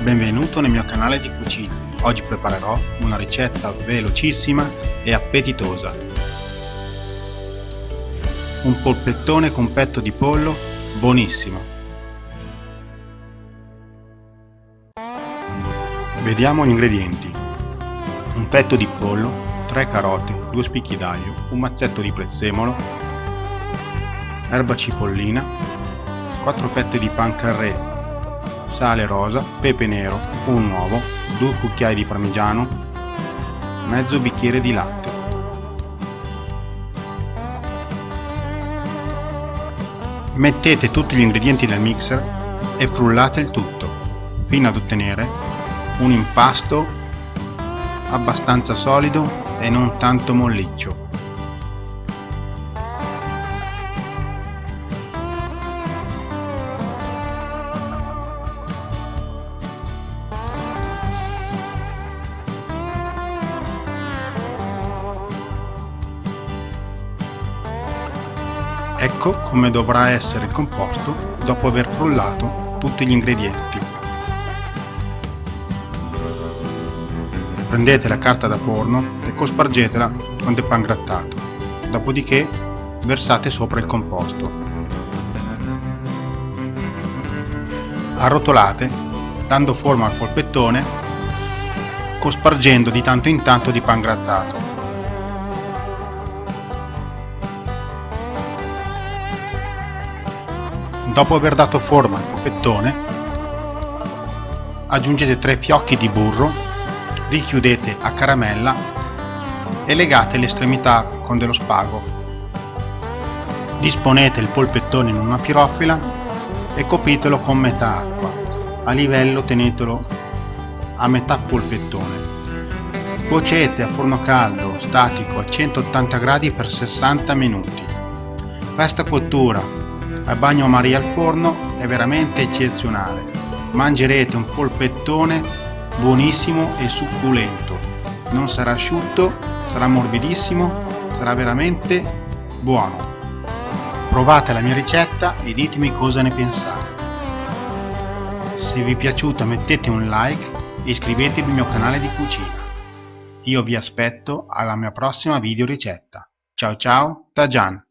Benvenuto nel mio canale di cucina. Oggi preparerò una ricetta velocissima e appetitosa. Un polpettone con petto di pollo buonissimo. Vediamo gli ingredienti. Un petto di pollo, 3 carote, 2 spicchi d'aglio, un mazzetto di prezzemolo, erba cipollina, 4 fette di pan carré sale rosa, pepe nero, un uovo, 2 cucchiai di parmigiano, mezzo bicchiere di latte. Mettete tutti gli ingredienti nel mixer e frullate il tutto fino ad ottenere un impasto abbastanza solido e non tanto molliccio. Ecco come dovrà essere il composto dopo aver frullato tutti gli ingredienti. Prendete la carta da forno e cospargetela con del pan grattato, dopodiché versate sopra il composto. Arrotolate dando forma al polpettone cospargendo di tanto in tanto di pan grattato. Dopo aver dato forma al polpettone, aggiungete 3 fiocchi di burro, richiudete a caramella e legate le estremità con dello spago. Disponete il polpettone in una pirofila e copritelo con metà acqua. A livello tenetelo a metà polpettone. Cuocete a forno caldo statico a 180 gradi per 60 minuti. Questa cottura a bagno Maria al forno è veramente eccezionale. Mangerete un polpettone buonissimo e succulento. Non sarà asciutto, sarà morbidissimo, sarà veramente buono. Provate la mia ricetta e ditemi cosa ne pensate. Se vi è piaciuta mettete un like e iscrivetevi al mio canale di cucina. Io vi aspetto alla mia prossima video ricetta. Ciao ciao da Gian!